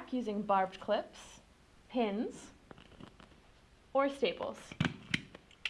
back using barbed clips, pins, or staples.